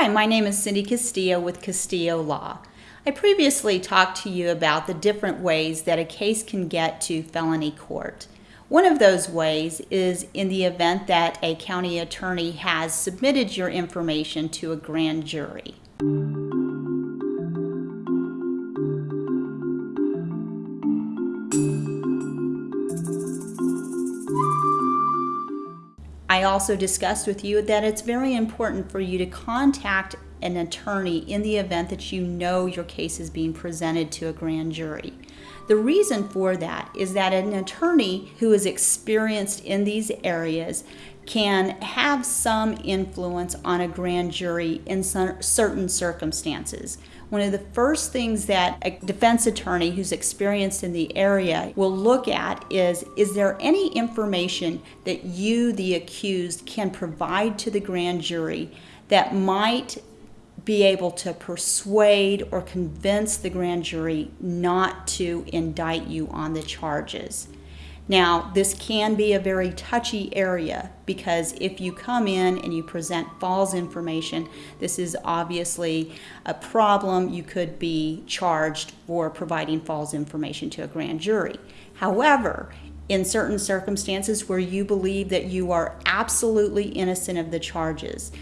Hi, my name is Cindy Castillo with Castillo Law. I previously talked to you about the different ways that a case can get to felony court. One of those ways is in the event that a county attorney has submitted your information to a grand jury. I also discussed with you that it's very important for you to contact an attorney in the event that you know your case is being presented to a grand jury. The reason for that is that an attorney who is experienced in these areas can have some influence on a grand jury in certain circumstances. One of the first things that a defense attorney who's experienced in the area will look at is is there any information that you, the accused, can provide to the grand jury that might be able to persuade or convince the grand jury not to indict you on the charges. Now, this can be a very touchy area because if you come in and you present false information, this is obviously a problem. You could be charged for providing false information to a grand jury. However, in certain circumstances where you believe that you are absolutely innocent of the charges,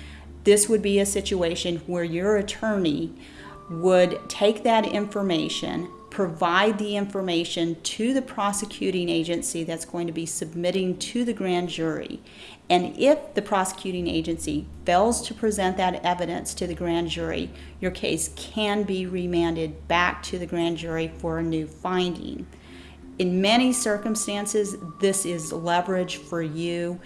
this would be a situation where your attorney would take that information, provide the information to the prosecuting agency that's going to be submitting to the grand jury. And if the prosecuting agency fails to present that evidence to the grand jury, your case can be remanded back to the grand jury for a new finding. In many circumstances, this is leverage for you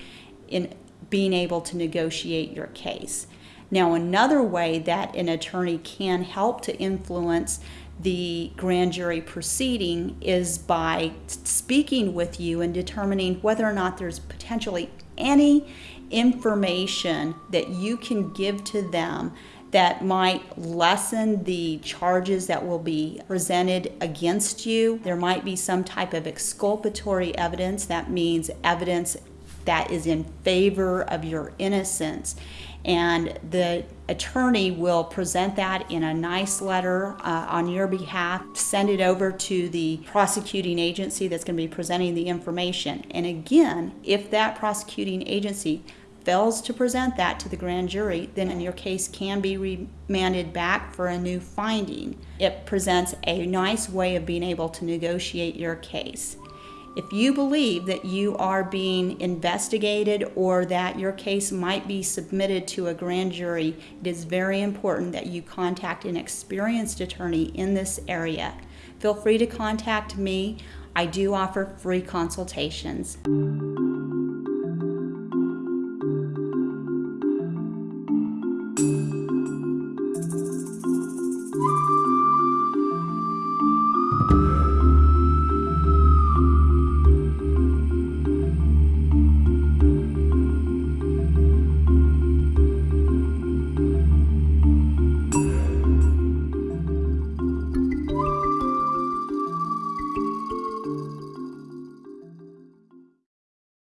in being able to negotiate your case. Now, another way that an attorney can help to influence the grand jury proceeding is by speaking with you and determining whether or not there's potentially any information that you can give to them that might lessen the charges that will be presented against you. There might be some type of exculpatory evidence, that means evidence that is in favor of your innocence. And the attorney will present that in a nice letter uh, on your behalf, send it over to the prosecuting agency that's going to be presenting the information. And again, if that prosecuting agency fails to present that to the grand jury, then your case can be remanded back for a new finding. It presents a nice way of being able to negotiate your case. If you believe that you are being investigated or that your case might be submitted to a grand jury, it is very important that you contact an experienced attorney in this area. Feel free to contact me. I do offer free consultations.